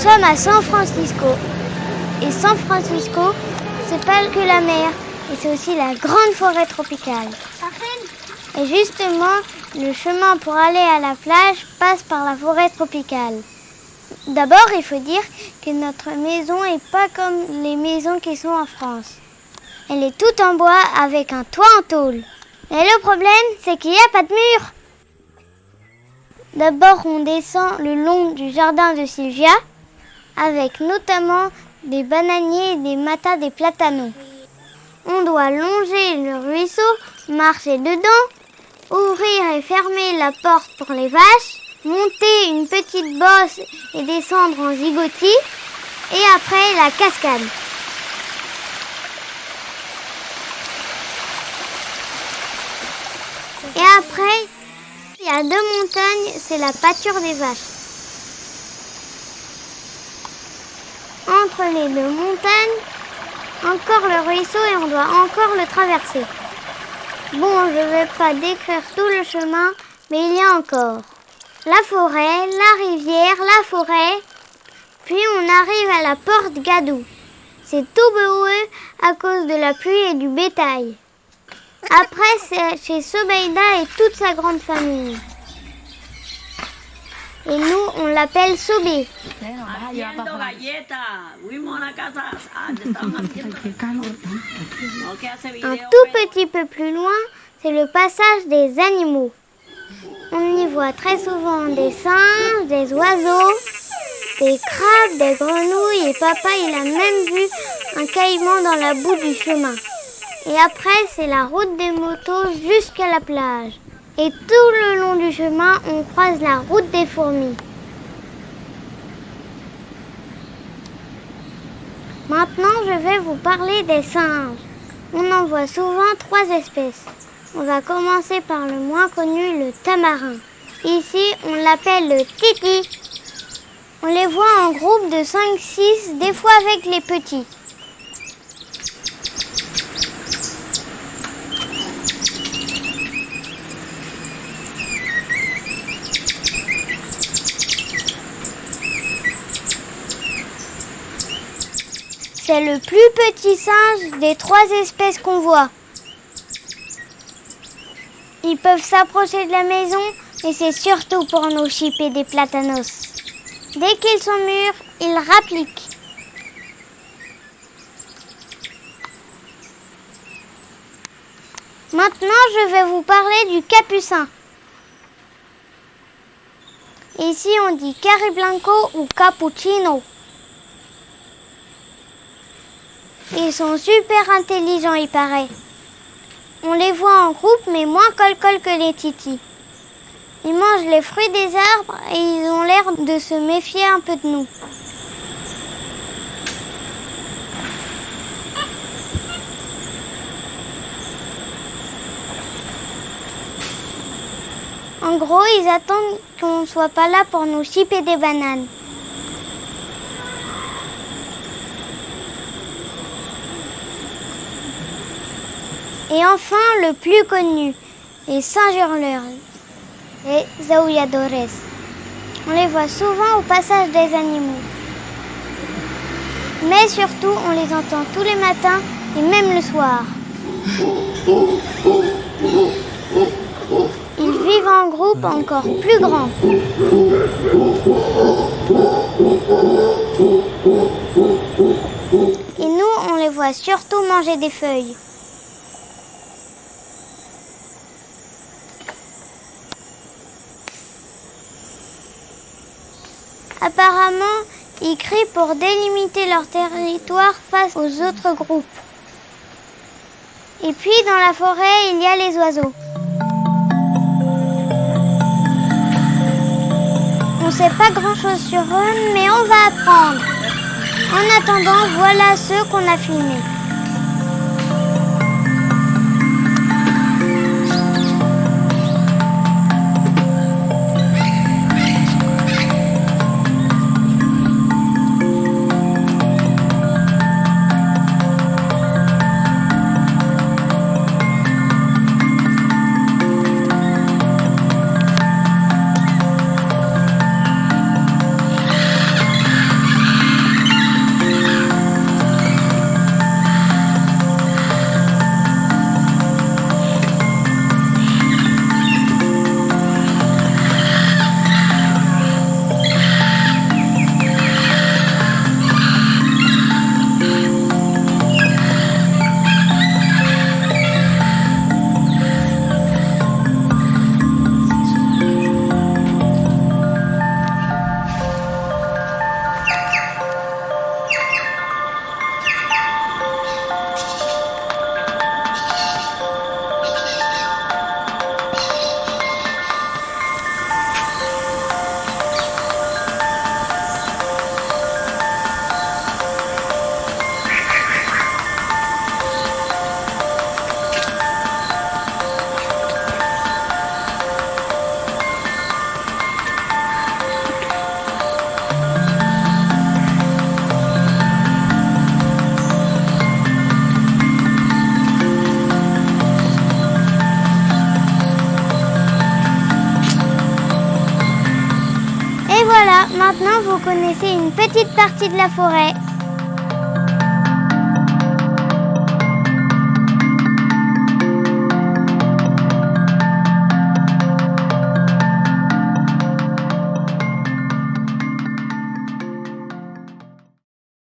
sommes à San Francisco. Et San Francisco, c'est pas que la mer, et c'est aussi la grande forêt tropicale. Et justement, le chemin pour aller à la plage passe par la forêt tropicale. D'abord, il faut dire que notre maison n'est pas comme les maisons qui sont en France. Elle est toute en bois avec un toit en tôle. Mais le problème, c'est qu'il n'y a pas de mur. D'abord, on descend le long du jardin de Sylvia, avec notamment des bananiers, des matas, des platanos. On doit longer le ruisseau, marcher dedans, ouvrir et fermer la porte pour les vaches, monter une petite bosse et descendre en zigotis, et après la cascade. Et après, il y a deux montagnes, c'est la pâture des vaches. Entre les deux montagnes, encore le ruisseau et on doit encore le traverser. Bon, je ne vais pas décrire tout le chemin, mais il y a encore la forêt, la rivière, la forêt. Puis on arrive à la porte Gadou. C'est tout boueux à cause de la pluie et du bétail. Après, c'est chez Sobeida et toute sa grande famille. Et nous, on l'appelle Sobé. Un tout petit peu plus loin, c'est le passage des animaux. On y voit très souvent des singes, des oiseaux, des crabes, des grenouilles et papa il a même vu un caïman dans la boue du chemin. Et après, c'est la route des motos jusqu'à la plage. Et tout le long du chemin, on croise la route des fourmis. Maintenant, je vais vous parler des singes. On en voit souvent trois espèces. On va commencer par le moins connu, le tamarin. Ici, on l'appelle le titi. On les voit en groupe de 5-6, des fois avec les petits. C'est le plus petit singe des trois espèces qu'on voit. Ils peuvent s'approcher de la maison, mais c'est surtout pour nous chipper des platanos. Dès qu'ils sont mûrs, ils rappliquent. Maintenant, je vais vous parler du capucin. Ici, on dit cariblanco ou cappuccino. Ils sont super intelligents, il paraît. On les voit en groupe, mais moins col-col que les titis. Ils mangent les fruits des arbres et ils ont l'air de se méfier un peu de nous. En gros, ils attendent qu'on ne soit pas là pour nous chipper des bananes. Et enfin, le plus connu, les singes hurleurs, les zaouilladores. On les voit souvent au passage des animaux. Mais surtout, on les entend tous les matins et même le soir. Ils vivent en groupe encore plus grand. Et nous, on les voit surtout manger des feuilles. Apparemment, ils crient pour délimiter leur territoire face aux autres groupes. Et puis dans la forêt, il y a les oiseaux. On ne sait pas grand-chose sur eux, mais on va apprendre. En attendant, voilà ceux qu'on a filmés. Maintenant vous connaissez une petite partie de la forêt.